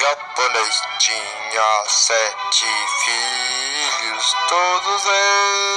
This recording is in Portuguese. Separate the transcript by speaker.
Speaker 1: japonês tinha sete filhos, todos eles.